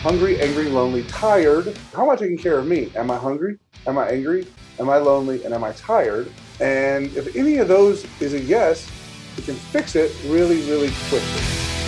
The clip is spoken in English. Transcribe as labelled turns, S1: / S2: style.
S1: hungry, angry, lonely, tired. How am I taking care of me? Am I hungry? Am I angry? Am I lonely? And am I tired? And if any of those is a yes, we can fix it really, really quickly.